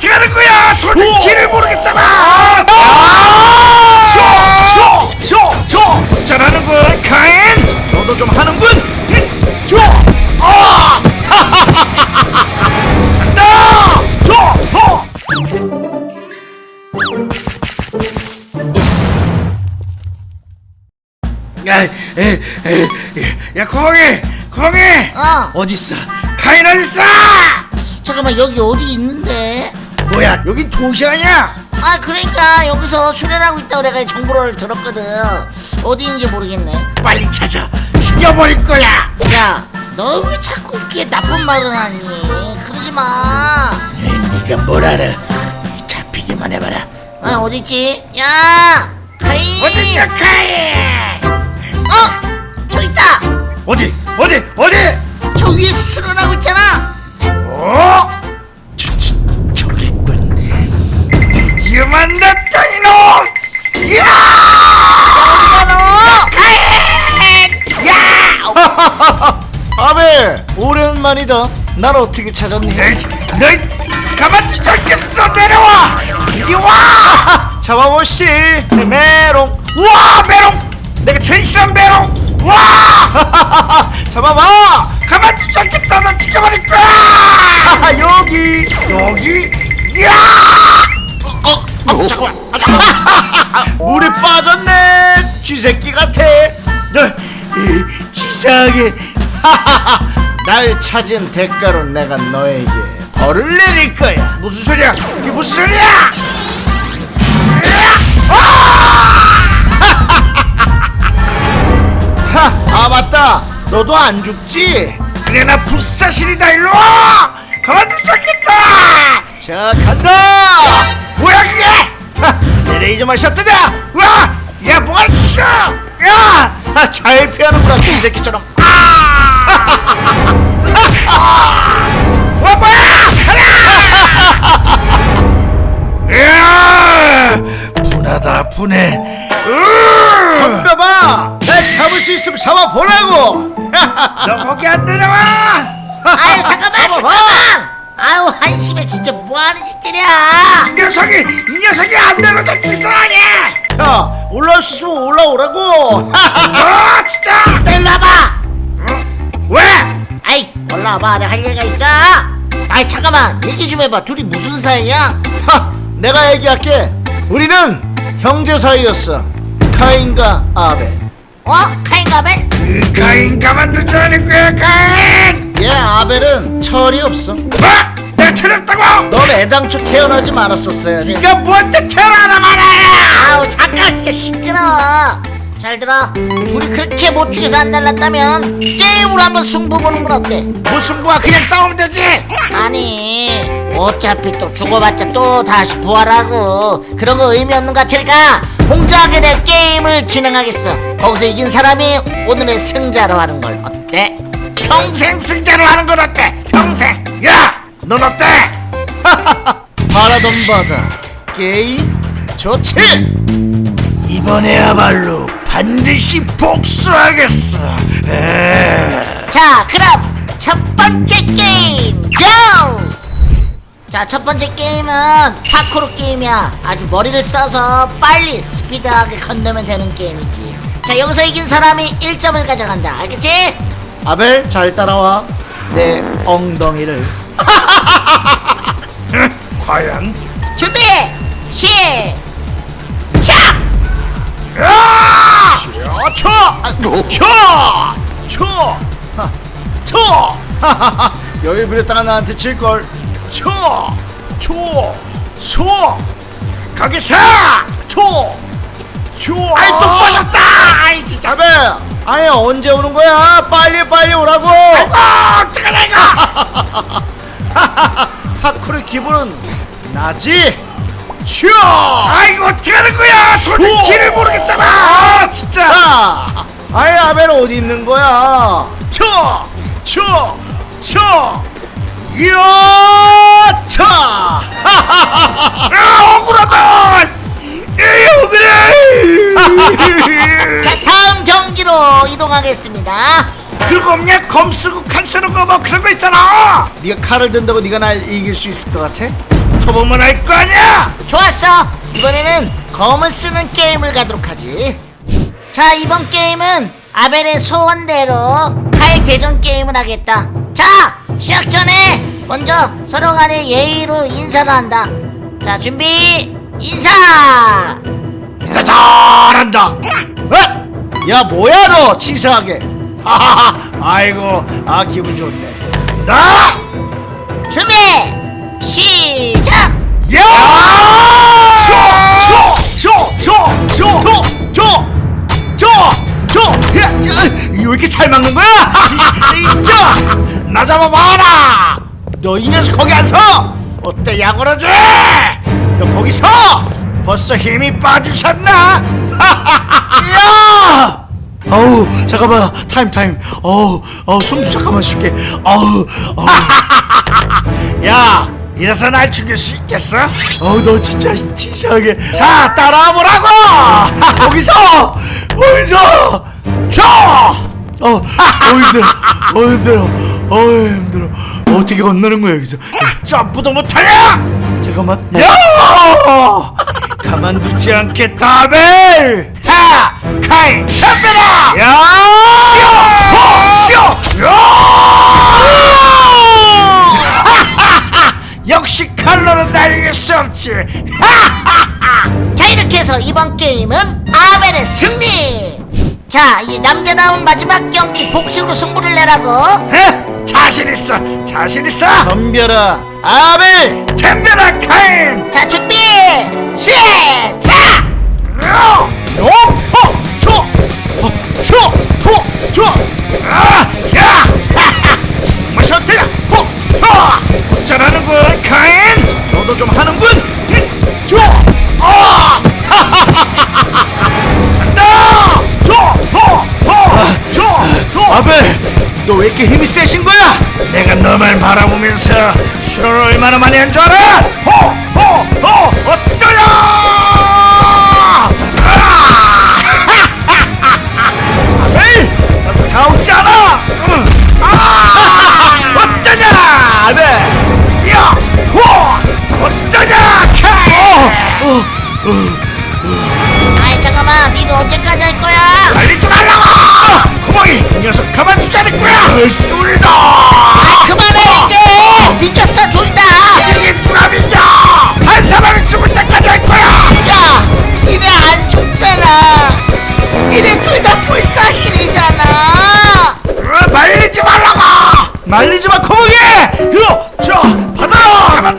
어떻게 하는 거야? 쇼! 길을 모르겠잖아. 아! 쇼! 쇼! 쇼! 잘하는군, 카인. 너도 좀 하는군. 쇼! 아! 간다! 쇼! 쇼! 야, 에, 에, 에, 야, 거기, 거기, 어 어디 있어? 카인 어디 있어? 잠깐만 여기 어디 있는데 뭐야, 여기 도시 아니야? 아 그러니까 여기서 수련하고 있다고 내가 정보를 들었거든 어디 있는지 모르겠네 빨리 찾아, 죽여버릴 거야. 야너 왜 자꾸 이렇게 나쁜 말을 하니 그러지 마 네가 뭘 알아? 잡히기만 해봐라. 아, 어디 있지? 야, 카이. 어디야, 카인? 어, 저 있다. 어디, 어디, 어디? 저 위에 수련하고 있잖아. 어? 드디어 만났다, 이놈! 이야! 아벨 오랜만이다 날 어떻게 찾았니? 너희, 너희 가만두지 않겠어, 내려와! 이리 와! 잡아보시지 메롱 와, 메롱! 내가 제일 싫어하는 메롱! 와! 잡아봐 가만두지 않겠다, 너 죽여버릴 거야! 아, 여기 여기, 이야! 어, 어, 잠깐만. 물에 빠졌네 쥐새끼 같아 너, 이, 치사하게. 날 찾은 대가로 내가 너에게 벌을 내릴 거야 무슨 소리야? 이게 무슨 소리야? 하, 아 맞다 너도 안 죽지? 그래, 나 불사신이다, 일로 와! 가만두지 않겠다! 자 간다 뭐야, 그게! 레이저만 샷뜨냐 와! 야, 뭐가 있어! 야! 아, 잘 피하는구나 쥐새끼처럼 와, 뭐야! 야! 분하다, 분해. 으! 덤벼봐 날 잡을 수 있으면 잡아보라고 너 거기 안 내려와! 아유, 잠깐만. 잠깐만. 아유, 한심해 진짜 뭐 하는 짓들이야? 이 녀석이, 이 녀석이 안 내려도 치사하네! 야 올라올 수 있으면 올라오라고 아, 진짜! 너 일로 와봐. 왜? 아이, 올라와봐. 내가 할 얘기가 있어. 아이, 잠깐만. 얘기 좀 해봐. 둘이 무슨 사이야? 하, 내가 얘기할게 우리는 형제 사이였어 카인과 아벨 어? 카인가벨? 그 가인 가만두지 않을 거야, 가인! 얘 아벨은 철이 없어 뭐? 내가 찾았다고? 넌 애당초 태어나지 말았었어야지 네가 뭔데 태어나라 말아야! 아우, 잠깐 진짜 시끄러워. 잘 들어. 둘이 그렇게 못 죽여서 안 날랐다면 게임으로 한번 승부 보는 건 어때? 무슨 부야 그냥 싸우면 되지! 아니 어차피 또 죽어봤자 또 다시 부활하고 그런 거 의미 없는 것 같으니까 공정하게 내 게임을 진행하겠어 거기서 이긴 사람이 오늘의 승자로 하는 걸 어때? 평생 승자로 하는 건 어때? 평생! 야! 넌 어때? 바라던 바다 게임 좋지 이번에야말로 반드시 복수하겠어. 에... 자 그럼 첫 번째 게임 고! 자 첫 번째 게임은 파쿠르 게임이야 아주 머리를 써서 빨리 스피드하게 건너면 되는 게임이지 자 여기서 이긴 사람이 1점을 가져간다 알겠지? 아벨 잘 따라와 내 엉덩이를 과연? 준비 시작! 야! 쳐! 아, 쳐! 쳐! 하, 쳐! 하하하 여유 부렸다가 나한테 질걸 쳐! 쳐! 쳐! 거기서! 쳐! 쳐! 아이 또 빠졌다! 아이 진짜! 아벨 아니 언제 오는 거야 빨리 빨리 오라고 아이고 어떡하냐 이거! 파쿠르 기분은 나지 쳐! 아이고 어떡하는 거야! 도저히 오! 길을 모르겠잖아! 아, 진짜! 자, 아이 아벨 어디 있는 거야? 쳐, 이야, 차. 자 다음 경기로 이동하겠습니다. 그거 없냐? 검 쓰고 칼 쓰는 거 뭐 그런 거 있잖아! 네가 칼을 든다고 네가 날 이길 수 있을 것 같아? 맞춰보면 알 거 아니야. 좋았어. 이번에는 검을 쓰는 게임을 가도록 하지. 자 이번 게임은 아벨의 소원대로 칼 대전 게임을 하겠다. 자 시작 전에 먼저 서로 간에 예의로 인사를 한다. 자 준비 인사 인사 잘한다. 어? 야 뭐야 너? 치사하게. 하하하 아이고 아 기분 좋네. 나! 준비! 시작! 야! 쇼쇼쇼쇼쇼쇼쇼쇼! 왜 이렇게 잘 막는 거야? 나 잡아봐라! 너 이 녀석 거기 안 서! 어때 야구러지? 너 거기 서! 벌써 힘이 빠지셨나? 야! 어우 잠깐만 타임 타임 어우 어우 숨 잠깐만 쉴게 어우 어우 야, 이래서 날 죽일 수 있겠어? 어우 너 진짜 치사하게 자, 따라와 보라고! 거기서 거기서 줘! 어, 어 힘들어 어 힘들어 어 힘들어 어떻게 건너는 거야 여기서 점프도 못하냐? 잠깐만 야! 가만두지 않겠다, 아벨! 하! 카인, 덤벼라! 야! 쇼! 쇼! 야! 역시 칼로는 날 이길 수 없지! 자 이렇게 해서 이번 게임은 아벨의 승리 자 이 남자다운 마지막 경기 복식으로 승부를 내라고 에? 자신 있어! 자신 있어! 덤벼라 아벨 덤벼라, 카인! 자 준비 시작 야! 어? 너 왜 이렇게 힘이 세신 거야? 내가 너만 바라보면서 술을 얼마나 많이 한 줄 알아? 호! 호! 호! 말리지 마 코멍이! 요! 저! 받아라!